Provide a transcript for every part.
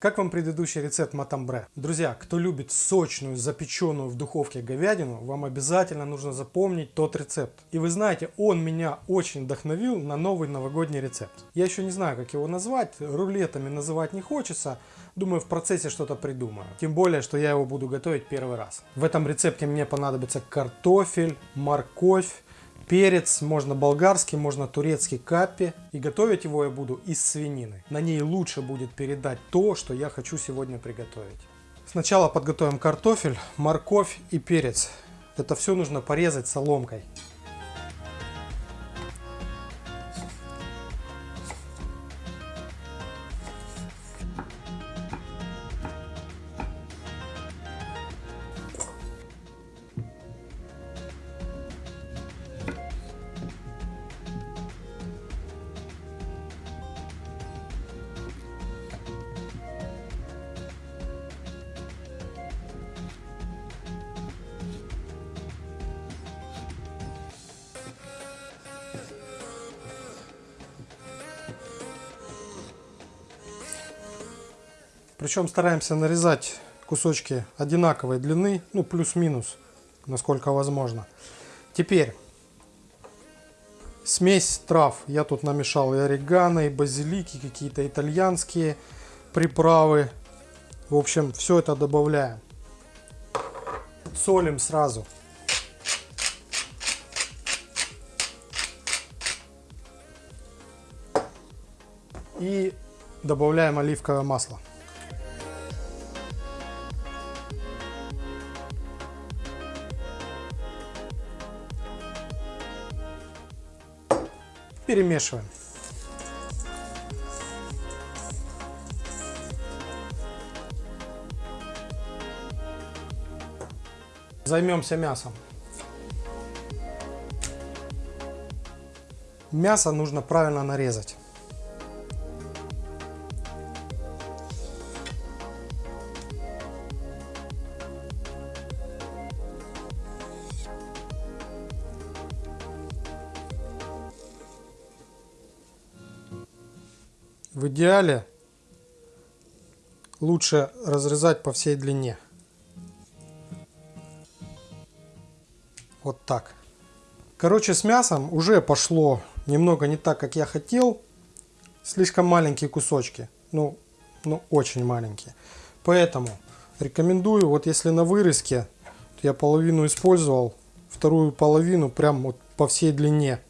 Как вам предыдущий рецепт матамбре? Друзья, кто любит сочную, запеченную в духовке говядину, вам обязательно нужно запомнить тот рецепт. И вы знаете, он меня очень вдохновил на новый новогодний рецепт. Я еще не знаю, как его назвать, рулетами называть не хочется, думаю, в процессе что-то придумаю. Тем более, что я его буду готовить первый раз. В этом рецепте мне понадобится картофель, морковь, перец, можно болгарский, можно турецкий капи. И готовить его я буду из свинины. На ней лучше будет передать то, что я хочу сегодня приготовить. Сначала подготовим картофель, морковь и перец. Это все нужно порезать соломкой. Причем стараемся нарезать кусочки одинаковой длины, ну плюс-минус, насколько возможно. Теперь смесь трав. Я тут намешал и орегано, и базилики, какие-то итальянские приправы. В общем, все это добавляем. Солим сразу. И добавляем оливковое масло. Перемешиваем. Займемся мясом. Мясо нужно правильно нарезать. В идеале лучше разрезать по всей длине. Вот так. Короче, с мясом уже пошло немного не так, как я хотел. Слишком маленькие кусочки. Ну, ну очень маленькие. Поэтому рекомендую, вот если на вырезке, я половину использовал, вторую половину прям вот по всей длине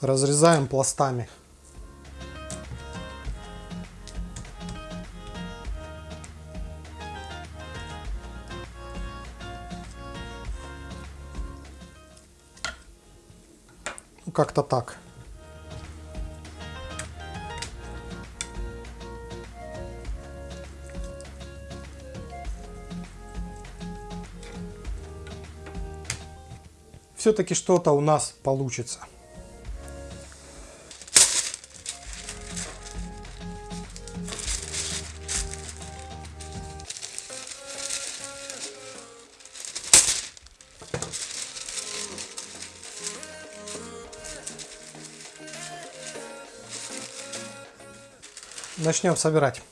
разрезаем пластами. Ну, как-то так. Все-таки что-то у нас получится. Начнем собирать.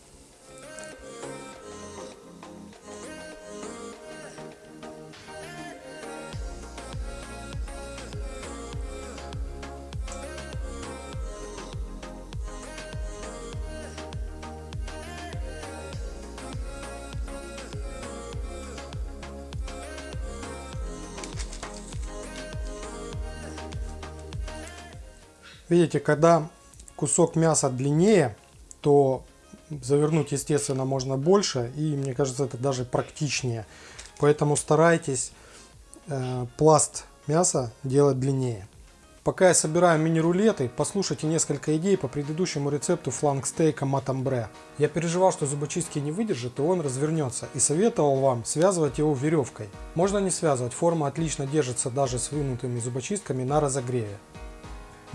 Видите, когда кусок мяса длиннее, то завернуть, естественно, можно больше. И мне кажется, это даже практичнее. Поэтому старайтесь э, пласт мяса делать длиннее. Пока я собираю мини-рулеты, послушайте несколько идей по предыдущему рецепту фланг-стейка матамбре. Я переживал, что зубочистки не выдержит и он развернется, и советовал вам связывать его веревкой. Можно не связывать, форма отлично держится даже с вынутыми зубочистками на разогреве.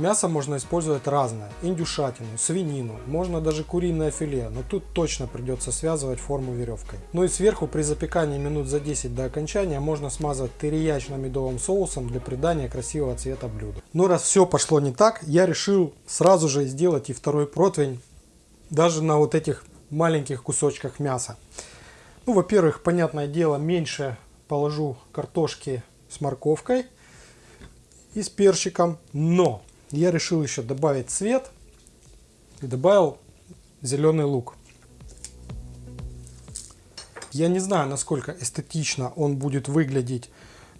Мясо можно использовать разное, индюшатину, свинину, можно даже куриное филе, но тут точно придется связывать форму веревкой. Ну и сверху при запекании минут за 10 до окончания можно смазать терияечно-медовым соусом для придания красивого цвета блюда. Но раз все пошло не так, я решил сразу же сделать и второй противень даже на вот этих маленьких кусочках мяса. Ну, во-первых, понятное дело, меньше положу картошки с морковкой и с перчиком, но я решил еще добавить цвет и добавил зеленый лук. Я не знаю, насколько эстетично он будет выглядеть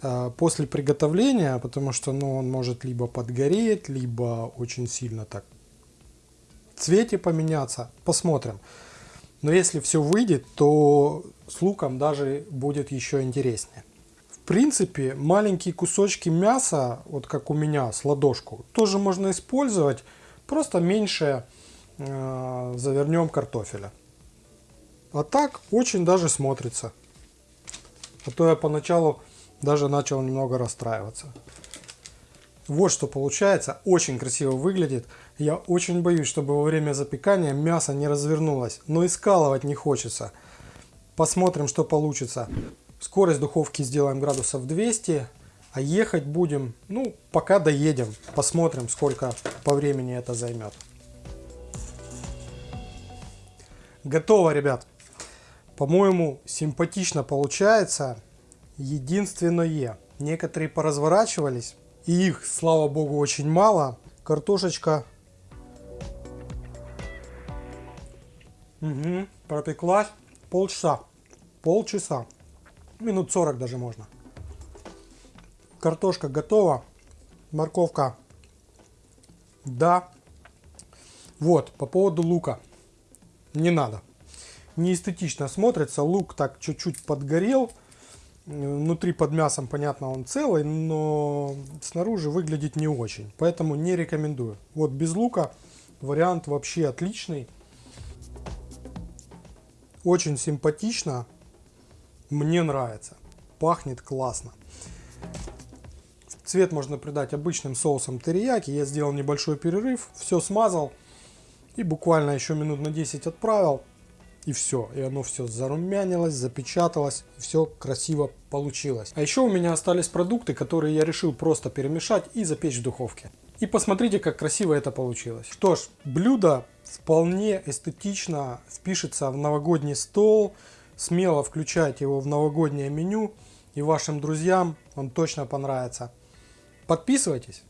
э, после приготовления, потому что ну, он может либо подгореть, либо очень сильно так в цвете поменяться. Посмотрим. Но если все выйдет, то с луком даже будет еще интереснее. Принципе, маленькие кусочки мяса, вот как у меня, с ладошку, тоже можно использовать. Просто меньше э, завернем картофеля. А так очень даже смотрится. А то я поначалу даже начал немного расстраиваться. Вот что получается. Очень красиво выглядит. Я очень боюсь, чтобы во время запекания мясо не развернулось. Но и скалывать не хочется. Посмотрим, что получится. Скорость духовки сделаем градусов 200. А ехать будем, ну, пока доедем. Посмотрим, сколько по времени это займет. Готово, ребят. По-моему, симпатично получается. Единственное, некоторые поразворачивались, и их, слава богу, очень мало. Картошечка угу, пропеклась полчаса. Полчаса. Минут 40 даже можно. Картошка готова. Морковка. Да. Вот, по поводу лука. Не надо неэстетично смотрится. Лук так чуть-чуть подгорел. Внутри под мясом, понятно, он целый, но снаружи выглядит не очень. Поэтому не рекомендую. Вот без лука вариант вообще отличный. Очень симпатично. Мне нравится. Пахнет классно. Цвет можно придать обычным соусом терияки. Я сделал небольшой перерыв, все смазал и буквально еще минут на 10 отправил и все. И оно все зарумянилось, запечаталось, все красиво получилось. А еще у меня остались продукты, которые я решил просто перемешать и запечь в духовке. И посмотрите, как красиво это получилось. Что ж, блюдо вполне эстетично впишется в новогодний стол. Смело включайте его в новогоднее меню. И вашим друзьям он точно понравится. Подписывайтесь.